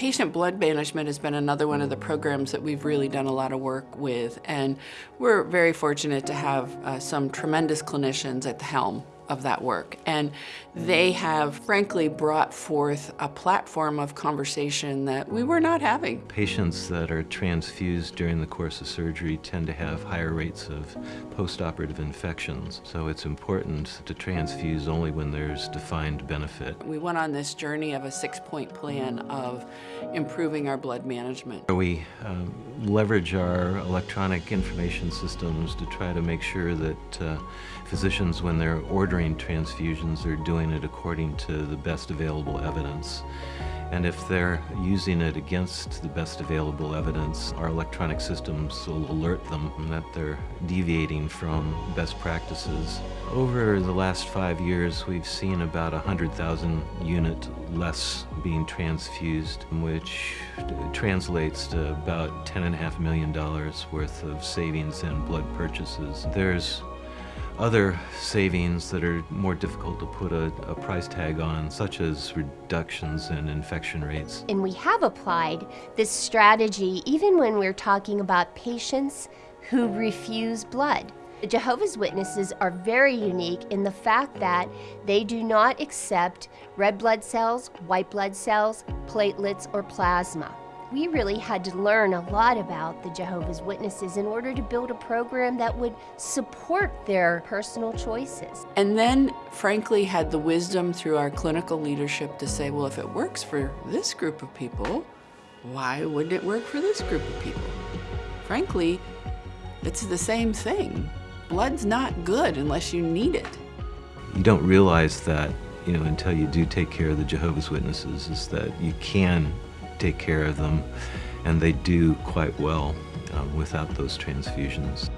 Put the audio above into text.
Patient blood management has been another one of the programs that we've really done a lot of work with, and we're very fortunate to have uh, some tremendous clinicians at the helm of that work. And they have frankly brought forth a platform of conversation that we were not having. Patients that are transfused during the course of surgery tend to have higher rates of postoperative infections. So it's important to transfuse only when there's defined benefit. We went on this journey of a six-point plan of improving our blood management. We um, leverage our electronic information systems to try to make sure that uh, physicians, when they're ordering transfusions, are doing it according to the best available evidence. And if they're using it against the best available evidence, our electronic systems will alert them that they're deviating from best practices. Over the last five years, we've seen about 100,000 unit less being transfused, which translates to about $10.5 million worth of savings in blood purchases. There's other savings that are more difficult to put a, a, price tag on, such as reductions in infection rates. And we have applied this strategy even when we're talking about patients who refuse blood. The Jehovah's Witnesses are very unique in the fact that they do not accept red blood cells, white blood cells, platelets, or plasma we really had to learn a lot about the Jehovah's Witnesses in order to build a program that would support their personal choices. And then, frankly, had the wisdom through our clinical leadership to say, well, if it works for this group of people, why wouldn't it work for this group of people? Frankly, it's the same thing. Blood's not good unless you need it. You don't realize that, you know, until you do take care of the Jehovah's Witnesses, is that you can take care of them, and they do quite well uh, without those transfusions.